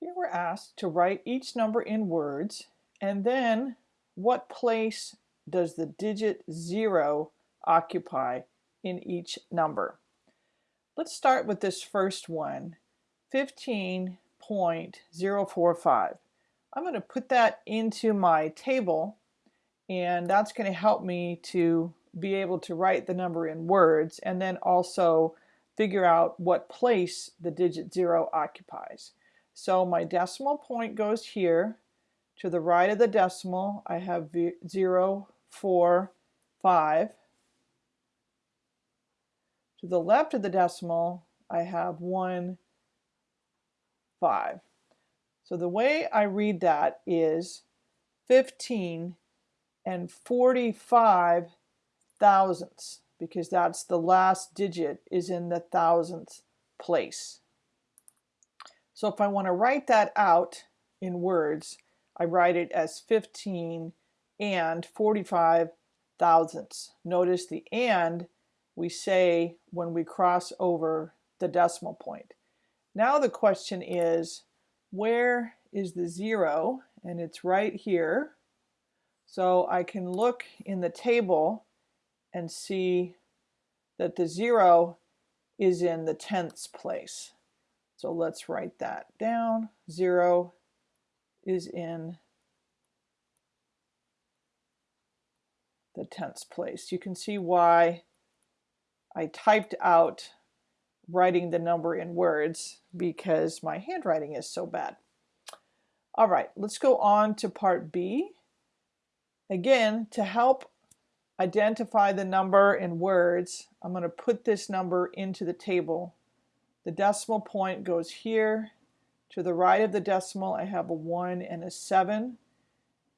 Here we're asked to write each number in words and then what place does the digit 0 occupy in each number. Let's start with this first one, 15.045. I'm going to put that into my table and that's going to help me to be able to write the number in words and then also figure out what place the digit 0 occupies. So my decimal point goes here. To the right of the decimal, I have 0, 4, 5. To the left of the decimal, I have 1, 5. So the way I read that is 15 and 45 thousandths because that's the last digit is in the thousandth place. So if I want to write that out in words, I write it as 15 and 45 thousandths. Notice the and we say when we cross over the decimal point. Now the question is, where is the zero? And it's right here. So I can look in the table and see that the zero is in the tenths place. So let's write that down. Zero is in the tenths place. You can see why I typed out writing the number in words because my handwriting is so bad. All right, let's go on to part B. Again, to help identify the number in words, I'm going to put this number into the table the decimal point goes here. To the right of the decimal, I have a 1 and a 7.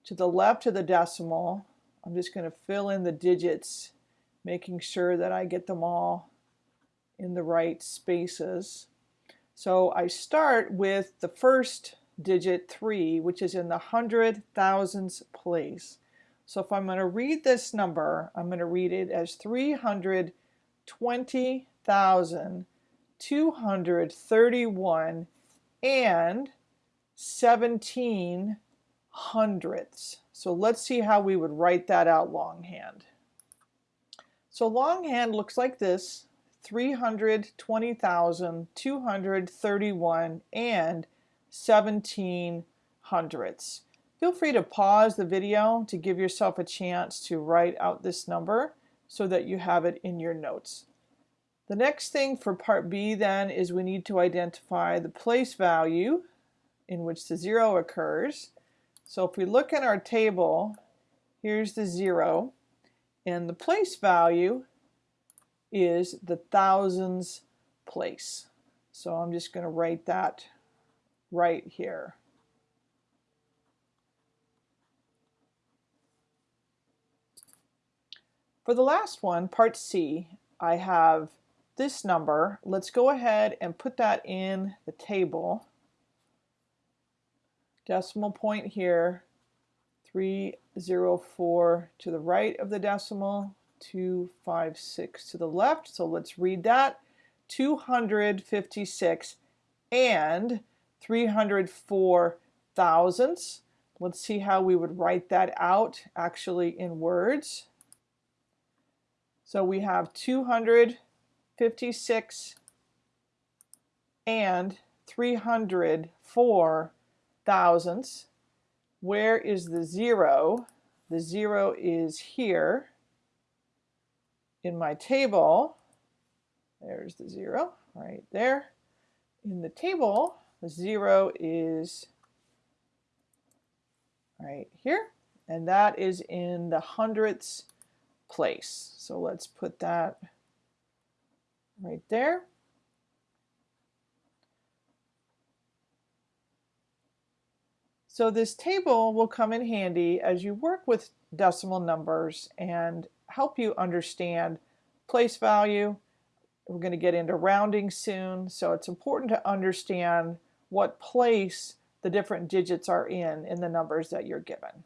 To the left of the decimal, I'm just going to fill in the digits, making sure that I get them all in the right spaces. So I start with the first digit 3, which is in the hundred thousands place. So if I'm going to read this number, I'm going to read it as 320,000 231 and 17 hundredths. So let's see how we would write that out longhand. So longhand looks like this, 320,231 and 17 hundredths. Feel free to pause the video to give yourself a chance to write out this number so that you have it in your notes. The next thing for part B then is we need to identify the place value in which the zero occurs. So if we look in our table, here's the zero, and the place value is the thousands place. So I'm just going to write that right here. For the last one, part C, I have this number, let's go ahead and put that in the table. Decimal point here, 304 to the right of the decimal, 256 to the left. So let's read that. 256 and 304 thousandths. Let's see how we would write that out actually in words. So we have 200 56 and 304 thousandths. Where is the zero? The zero is here in my table. There's the zero right there. In the table, the zero is right here, and that is in the hundredths place. So let's put that right there. So this table will come in handy as you work with decimal numbers and help you understand place value. We're going to get into rounding soon, so it's important to understand what place the different digits are in in the numbers that you're given.